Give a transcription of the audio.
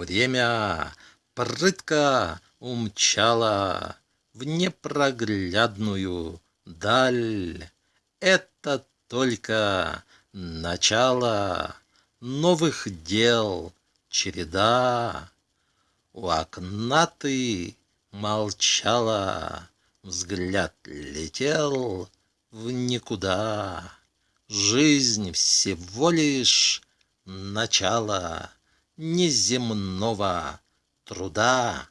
Время прытко умчало В непроглядную даль. Это только начало Новых дел череда. У окна ты молчала, Взгляд летел в никуда. Жизнь всего лишь начало Неземного труда.